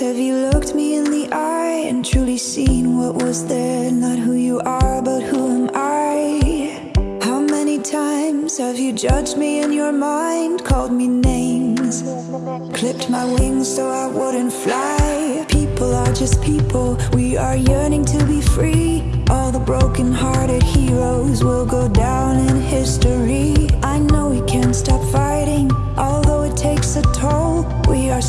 Have you looked me in the eye and truly seen what was there? Not who you are, but who am I? How many times have you judged me in your mind? Called me names Clipped my wings so I wouldn't fly People are just people, we are yearning to be free All the broken-hearted heroes will go down in history